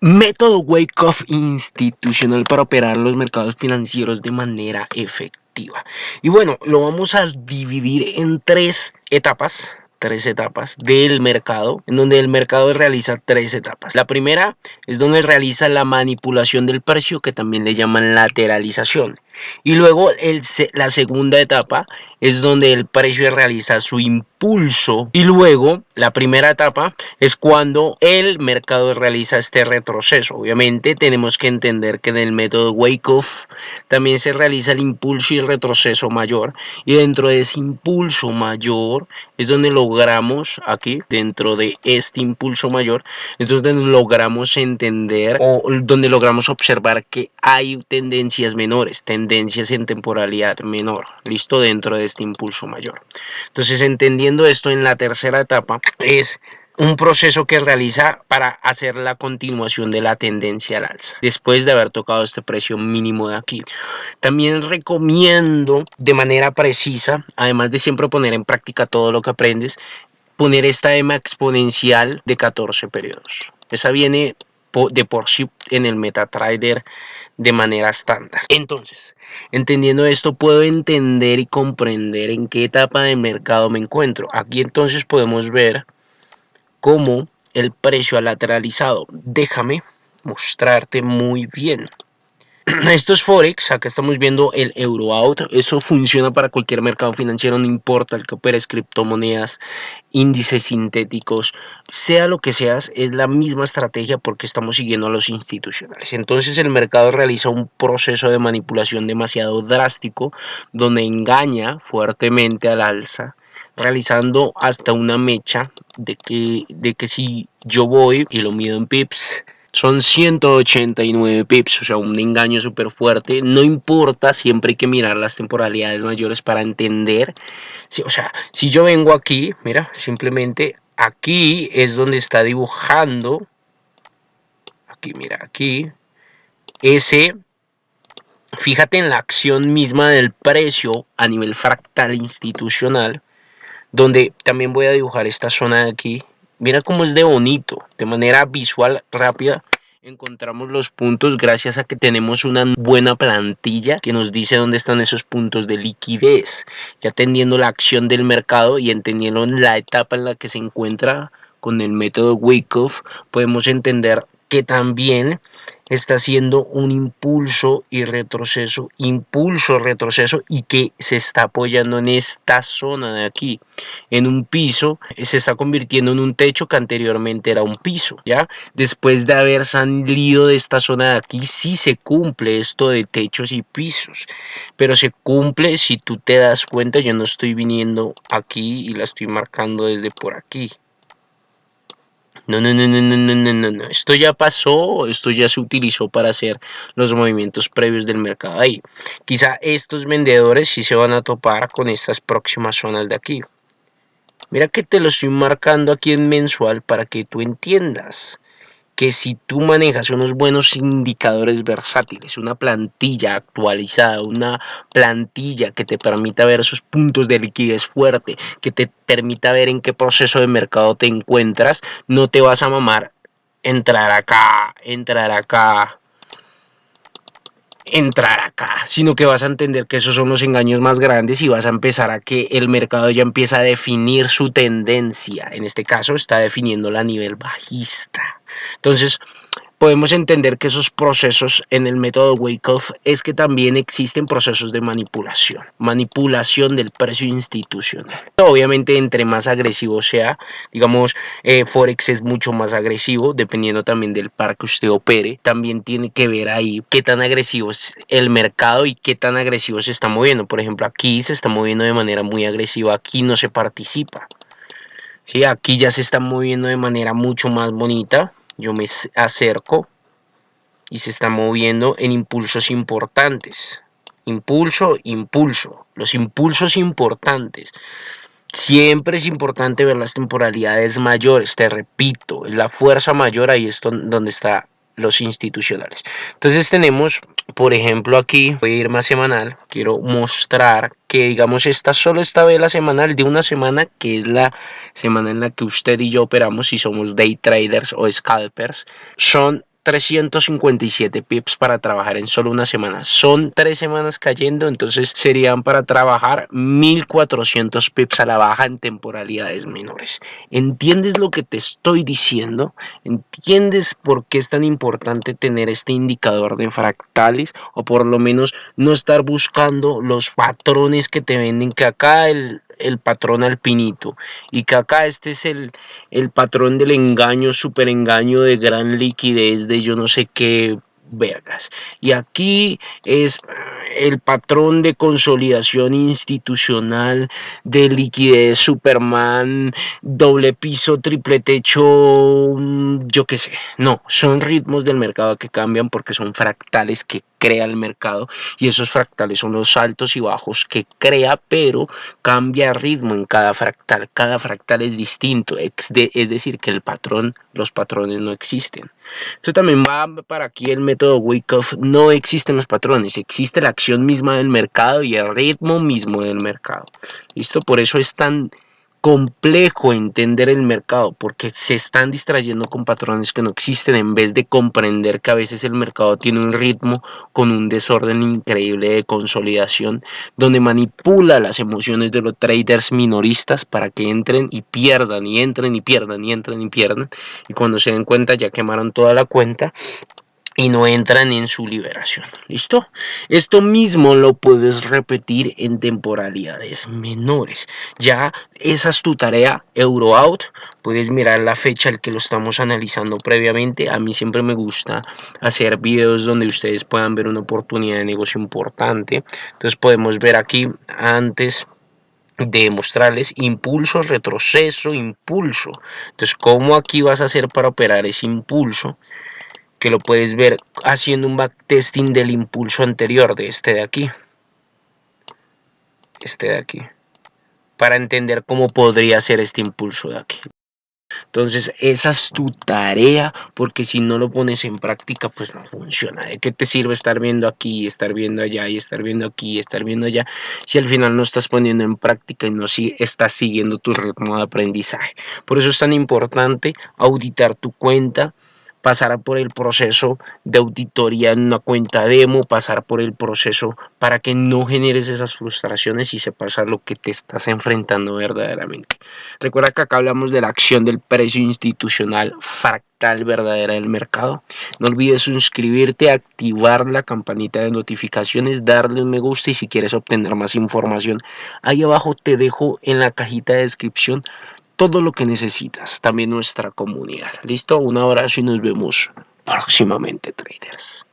Método Wake-Up institucional para operar los mercados financieros de manera efectiva. Y bueno, lo vamos a dividir en tres etapas tres etapas del mercado, en donde el mercado realiza tres etapas. La primera es donde realiza la manipulación del precio, que también le llaman lateralización. Y luego el, la segunda etapa es donde el precio realiza su impulso y luego la primera etapa es cuando el mercado realiza este retroceso. Obviamente tenemos que entender que en el método Wake-Off también se realiza el impulso y retroceso mayor y dentro de ese impulso mayor es donde logramos aquí dentro de este impulso mayor es donde logramos entender o donde logramos observar que hay tendencias menores, en temporalidad menor, listo dentro de este impulso mayor. Entonces, entendiendo esto en la tercera etapa, es un proceso que realiza para hacer la continuación de la tendencia al alza, después de haber tocado este precio mínimo de aquí. También recomiendo de manera precisa, además de siempre poner en práctica todo lo que aprendes, poner esta EMA exponencial de 14 periodos. Esa viene de por sí en el MetaTrader de manera estándar. Entonces, entendiendo esto, puedo entender y comprender en qué etapa del mercado me encuentro. Aquí entonces podemos ver cómo el precio ha lateralizado. Déjame mostrarte muy bien. Esto es Forex, acá estamos viendo el Euro Out, eso funciona para cualquier mercado financiero, no importa el que operes criptomonedas, índices sintéticos, sea lo que seas, es la misma estrategia porque estamos siguiendo a los institucionales. Entonces el mercado realiza un proceso de manipulación demasiado drástico donde engaña fuertemente al alza realizando hasta una mecha de que, de que si yo voy y lo mido en pips, son 189 pips, o sea, un engaño súper fuerte. No importa, siempre hay que mirar las temporalidades mayores para entender. o sea, si yo vengo aquí, mira, simplemente aquí es donde está dibujando. Aquí, mira, aquí. Ese, fíjate en la acción misma del precio a nivel fractal institucional, donde también voy a dibujar esta zona de aquí Mira cómo es de bonito, de manera visual rápida encontramos los puntos gracias a que tenemos una buena plantilla que nos dice dónde están esos puntos de liquidez, ya atendiendo la acción del mercado y entendiendo la etapa en la que se encuentra con el método Wyckoff, podemos entender que también está haciendo un impulso y retroceso, impulso, retroceso y que se está apoyando en esta zona de aquí, en un piso, se está convirtiendo en un techo que anteriormente era un piso, ¿ya? Después de haber salido de esta zona de aquí, sí se cumple esto de techos y pisos, pero se cumple si tú te das cuenta, yo no estoy viniendo aquí y la estoy marcando desde por aquí, no, no, no, no, no, no, no, no, no. Esto ya pasó, esto ya se utilizó para hacer los movimientos previos del mercado ahí. Quizá estos vendedores sí se van a topar con estas próximas zonas de aquí. Mira que te lo estoy marcando aquí en mensual para que tú entiendas que si tú manejas unos buenos indicadores versátiles, una plantilla actualizada, una plantilla que te permita ver esos puntos de liquidez fuerte, que te permita ver en qué proceso de mercado te encuentras, no te vas a mamar entrar acá, entrar acá, entrar acá, sino que vas a entender que esos son los engaños más grandes y vas a empezar a que el mercado ya empieza a definir su tendencia. En este caso está definiéndola a nivel bajista. Entonces, podemos entender que esos procesos en el método Wake-Off es que también existen procesos de manipulación, manipulación del precio institucional. Obviamente, entre más agresivo sea, digamos, eh, Forex es mucho más agresivo, dependiendo también del par que usted opere, también tiene que ver ahí qué tan agresivo es el mercado y qué tan agresivo se está moviendo. Por ejemplo, aquí se está moviendo de manera muy agresiva, aquí no se participa. ¿Sí? Aquí ya se está moviendo de manera mucho más bonita, yo me acerco y se está moviendo en impulsos importantes. Impulso, impulso. Los impulsos importantes. Siempre es importante ver las temporalidades mayores, te repito, la fuerza mayor, ahí es donde está los institucionales. Entonces tenemos, por ejemplo, aquí, voy a ir más semanal, quiero mostrar que, digamos, esta solo esta vela semanal de una semana, que es la semana en la que usted y yo operamos, si somos day traders o scalpers, son 357 pips para trabajar en solo una semana. Son tres semanas cayendo, entonces serían para trabajar 1400 pips a la baja en temporalidades menores. ¿Entiendes lo que te estoy diciendo? ¿Entiendes por qué es tan importante tener este indicador de fractales? O por lo menos no estar buscando los patrones que te venden, que acá el, el patrón alpinito y que acá este es el, el patrón del engaño, super engaño de gran liquidez de yo no sé qué vergas. Y aquí es el patrón de consolidación institucional de liquidez Superman, doble piso, triple techo, mm, yo qué sé. No, son ritmos del mercado que cambian porque son fractales que crea el mercado y esos fractales son los altos y bajos que crea, pero cambia ritmo en cada fractal. Cada fractal es distinto, es decir, que el patrón, los patrones no existen. Esto también va para aquí el método Wyckoff. No existen los patrones, existe la acción misma del mercado y el ritmo mismo del mercado. ¿Listo? Por eso es tan complejo entender el mercado porque se están distrayendo con patrones que no existen en vez de comprender que a veces el mercado tiene un ritmo con un desorden increíble de consolidación donde manipula las emociones de los traders minoristas para que entren y pierdan y entren y pierdan y entren y pierdan y cuando se den cuenta ya quemaron toda la cuenta y no entran en su liberación. ¿Listo? Esto mismo lo puedes repetir en temporalidades menores. Ya esa es tu tarea Euroout. Puedes mirar la fecha al que lo estamos analizando previamente. A mí siempre me gusta hacer videos donde ustedes puedan ver una oportunidad de negocio importante. Entonces podemos ver aquí antes de mostrarles impulso, retroceso, impulso. Entonces, ¿cómo aquí vas a hacer para operar ese impulso? Que lo puedes ver haciendo un backtesting del impulso anterior de este de aquí. Este de aquí. Para entender cómo podría ser este impulso de aquí. Entonces esa es tu tarea porque si no lo pones en práctica pues no funciona. ¿de qué te sirve estar viendo aquí estar viendo allá y estar viendo aquí y estar viendo allá si al final no estás poniendo en práctica y no si estás siguiendo tu ritmo de aprendizaje por eso es tan importante auditar tu cuenta pasar por el proceso de auditoría en una cuenta demo, pasar por el proceso para que no generes esas frustraciones y sepas a lo que te estás enfrentando verdaderamente. Recuerda que acá hablamos de la acción del precio institucional fractal verdadera del mercado. No olvides suscribirte, activar la campanita de notificaciones, darle un me gusta y si quieres obtener más información, ahí abajo te dejo en la cajita de descripción todo lo que necesitas, también nuestra comunidad. ¿Listo? Un abrazo y nos vemos próximamente, traders.